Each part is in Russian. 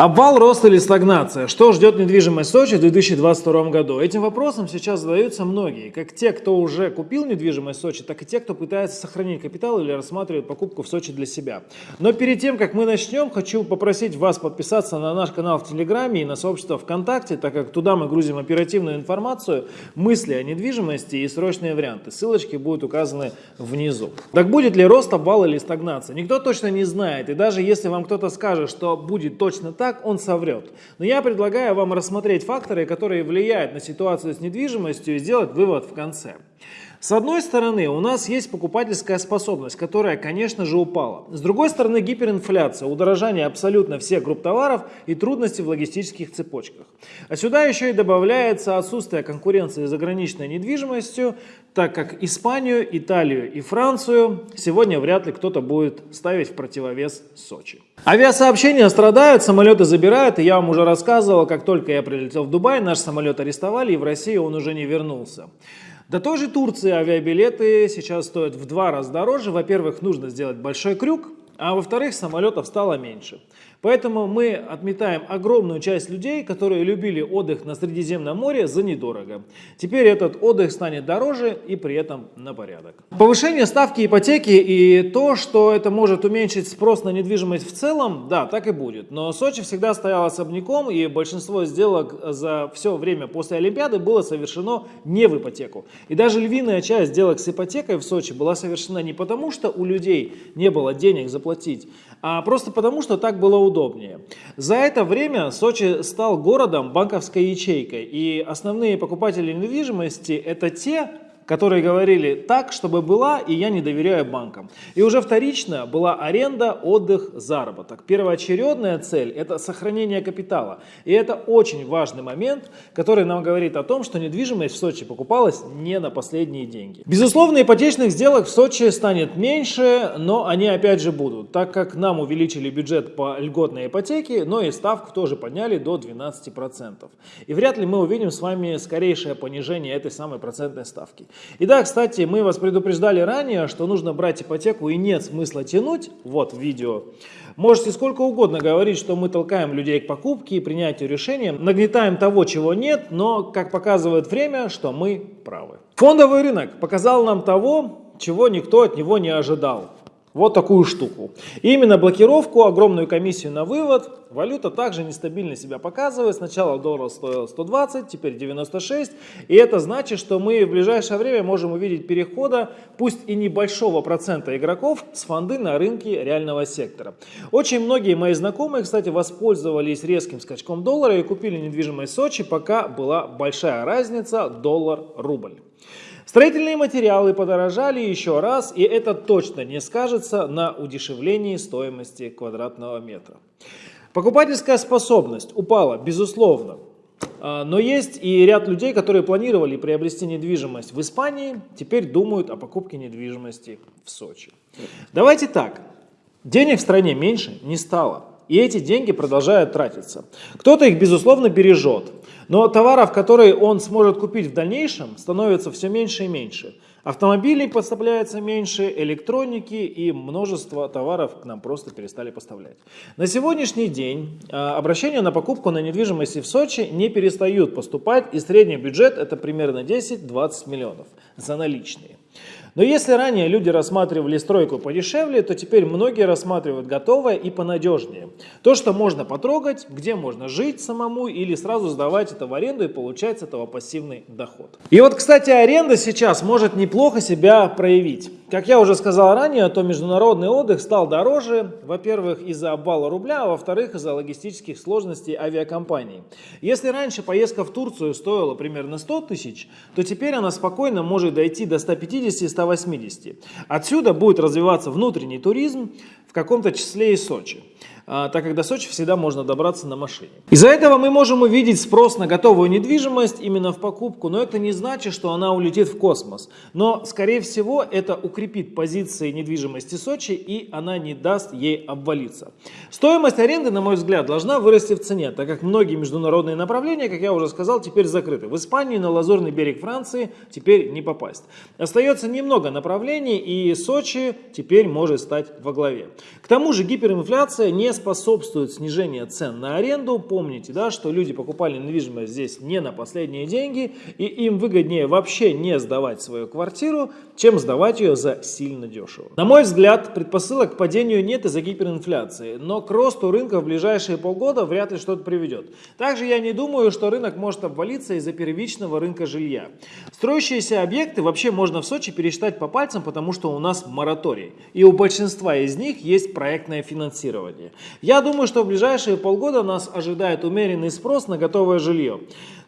Обвал, рост или стагнация? Что ждет недвижимость Сочи в 2022 году? Этим вопросом сейчас задаются многие. Как те, кто уже купил недвижимость Сочи, так и те, кто пытается сохранить капитал или рассматривает покупку в Сочи для себя. Но перед тем, как мы начнем, хочу попросить вас подписаться на наш канал в Телеграме и на сообщество ВКонтакте, так как туда мы грузим оперативную информацию, мысли о недвижимости и срочные варианты. Ссылочки будут указаны внизу. Так будет ли рост, обвал или стагнация? Никто точно не знает. И даже если вам кто-то скажет, что будет точно так, он соврет. Но я предлагаю вам рассмотреть факторы, которые влияют на ситуацию с недвижимостью и сделать вывод в конце. С одной стороны, у нас есть покупательская способность, которая, конечно же, упала. С другой стороны, гиперинфляция, удорожание абсолютно всех групп товаров и трудности в логистических цепочках. А сюда еще и добавляется отсутствие конкуренции заграничной недвижимостью, так как Испанию, Италию и Францию сегодня вряд ли кто-то будет ставить в противовес Сочи. Авиасообщения страдают, самолеты забирают, и я вам уже рассказывал, как только я прилетел в Дубай, наш самолет арестовали, и в Россию он уже не вернулся. До той же Турции авиабилеты сейчас стоят в два раза дороже. Во-первых, нужно сделать большой крюк, а во-вторых, самолетов стало меньше. Поэтому мы отметаем огромную часть людей, которые любили отдых на Средиземном море за недорого. Теперь этот отдых станет дороже и при этом на порядок. Повышение ставки ипотеки и то, что это может уменьшить спрос на недвижимость в целом, да, так и будет. Но Сочи всегда стоял особняком и большинство сделок за все время после Олимпиады было совершено не в ипотеку. И даже львиная часть сделок с ипотекой в Сочи была совершена не потому, что у людей не было денег заплатить, а просто потому, что так было удобнее. За это время Сочи стал городом банковской ячейкой, и основные покупатели недвижимости это те, которые говорили так, чтобы была, и я не доверяю банкам. И уже вторично была аренда, отдых, заработок. Первоочередная цель – это сохранение капитала. И это очень важный момент, который нам говорит о том, что недвижимость в Сочи покупалась не на последние деньги. Безусловно, ипотечных сделок в Сочи станет меньше, но они опять же будут, так как нам увеличили бюджет по льготной ипотеке, но и ставку тоже подняли до 12%. И вряд ли мы увидим с вами скорейшее понижение этой самой процентной ставки. И да, кстати, мы вас предупреждали ранее, что нужно брать ипотеку и нет смысла тянуть, вот видео. Можете сколько угодно говорить, что мы толкаем людей к покупке и принятию решения, нагнетаем того, чего нет, но, как показывает время, что мы правы. Фондовый рынок показал нам того, чего никто от него не ожидал. Вот такую штуку. И именно блокировку, огромную комиссию на вывод, валюта также нестабильно себя показывает. Сначала доллар стоил 120, теперь 96. И это значит, что мы в ближайшее время можем увидеть перехода, пусть и небольшого процента игроков, с фонды на рынке реального сектора. Очень многие мои знакомые, кстати, воспользовались резким скачком доллара и купили недвижимость в Сочи, пока была большая разница доллар-рубль. Строительные материалы подорожали еще раз, и это точно не скажется на удешевлении стоимости квадратного метра. Покупательская способность упала, безусловно. А, но есть и ряд людей, которые планировали приобрести недвижимость в Испании, теперь думают о покупке недвижимости в Сочи. Давайте так, денег в стране меньше не стало, и эти деньги продолжают тратиться. Кто-то их, безусловно, бережет, но товаров, которые он сможет купить в дальнейшем, становится все меньше и меньше. Автомобилей поставляется меньше, электроники и множество товаров к нам просто перестали поставлять. На сегодняшний день а, обращения на покупку на недвижимости в Сочи не перестают поступать, и средний бюджет это примерно 10-20 миллионов за наличные. Но если ранее люди рассматривали стройку подешевле, то теперь многие рассматривают готовое и понадежнее. То, что можно потрогать, где можно жить самому или сразу сдавать это в аренду и получать с этого пассивный доход. И вот, кстати, аренда сейчас может неплохо себя проявить. Как я уже сказал ранее, то международный отдых стал дороже, во-первых, из-за обвала рубля, а во-вторых, из-за логистических сложностей авиакомпаний. Если раньше поездка в Турцию стоила примерно 100 тысяч, то теперь она спокойно может дойти до 150-180. Отсюда будет развиваться внутренний туризм, в каком-то числе и Сочи. А, так как до Сочи всегда можно добраться на машине. Из-за этого мы можем увидеть спрос на готовую недвижимость именно в покупку, но это не значит, что она улетит в космос. Но, скорее всего, это укрепит позиции недвижимости Сочи и она не даст ей обвалиться. Стоимость аренды, на мой взгляд, должна вырасти в цене, так как многие международные направления, как я уже сказал, теперь закрыты. В Испании на Лазурный берег Франции теперь не попасть. Остается немного направлений и Сочи теперь может стать во главе. К тому же гиперинфляция не способствует снижению цен на аренду. Помните, да, что люди покупали недвижимость здесь не на последние деньги, и им выгоднее вообще не сдавать свою квартиру, чем сдавать ее за сильно дешево. На мой взгляд, предпосылок к падению нет из-за гиперинфляции, но к росту рынка в ближайшие полгода вряд ли что-то приведет. Также я не думаю, что рынок может обвалиться из-за первичного рынка жилья. Строящиеся объекты вообще можно в Сочи пересчитать по пальцам, потому что у нас мораторий. И у большинства из них есть проектное финансирование. Я думаю, что в ближайшие полгода нас ожидает умеренный спрос на готовое жилье.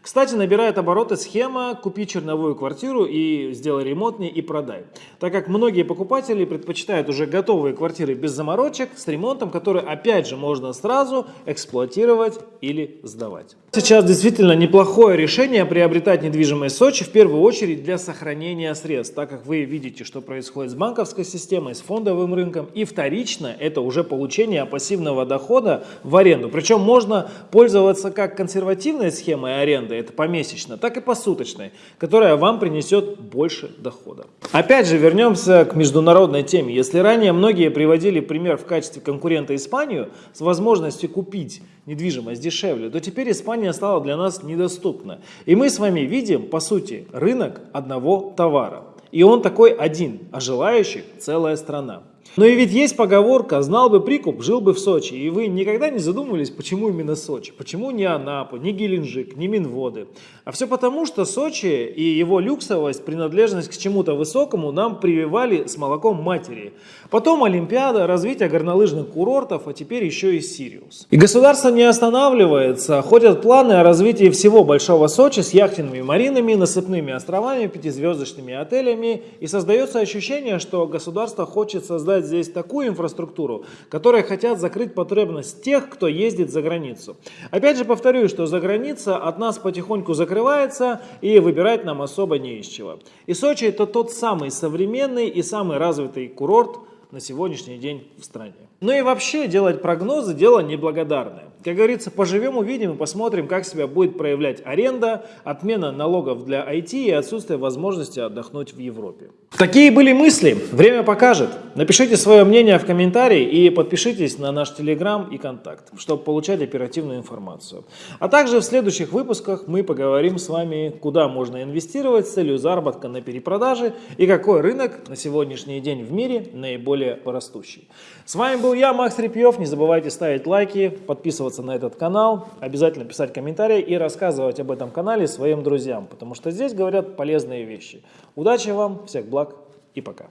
Кстати, набирает обороты схема «Купи черновую квартиру и сделай ремонтнее и продай». Так как многие покупатели предпочитают уже готовые квартиры без заморочек, с ремонтом, который опять же можно сразу эксплуатировать или сдавать. Сейчас действительно неплохое решение приобретать недвижимость в Сочи, в первую очередь для сохранения средств, так как вы видите, что происходит с банковской системой, с фондовым рынком, и вторично это уже получение пассивного дохода в аренду. Причем можно пользоваться как консервативной схемой аренды, аренды, это помесячно, так и посуточной, которая вам принесет больше дохода. Опять же, вернемся к международной теме. Если ранее многие приводили пример в качестве конкурента Испанию с возможностью купить недвижимость дешевле, то теперь Испания стала для нас недоступна. И мы с вами видим, по сути, рынок одного товара. И он такой один, а желающих целая страна. Но и ведь есть поговорка «знал бы прикуп, жил бы в Сочи». И вы никогда не задумывались, почему именно Сочи? Почему не Анапа, не Геленджик, не Минводы? А все потому, что Сочи и его люксовость, принадлежность к чему-то высокому нам прививали с молоком матери. Потом Олимпиада, развитие горнолыжных курортов, а теперь еще и Сириус. И государство не останавливается. Ходят планы о развитии всего Большого Сочи с яхтенными маринами, насыпными островами, пятизвездочными отелями. И создается ощущение, что государство хочет создать создать здесь такую инфраструктуру, которая хотят закрыть потребность тех, кто ездит за границу. Опять же повторюсь, что за граница от нас потихоньку закрывается и выбирать нам особо не из чего. И Сочи это тот самый современный и самый развитый курорт на сегодняшний день в стране. Ну и вообще делать прогнозы дело неблагодарное. Как говорится, поживем, увидим и посмотрим, как себя будет проявлять аренда, отмена налогов для IT и отсутствие возможности отдохнуть в Европе. Такие были мысли. Время покажет. Напишите свое мнение в комментарии и подпишитесь на наш телеграм и контакт, чтобы получать оперативную информацию. А также в следующих выпусках мы поговорим с вами, куда можно инвестировать с целью заработка на перепродаже и какой рынок на сегодняшний день в мире наиболее растущий. С вами был я, Макс Репьев. Не забывайте ставить лайки, подписываться на этот канал, обязательно писать комментарии и рассказывать об этом канале своим друзьям, потому что здесь говорят полезные вещи. Удачи вам, всех благ и пока.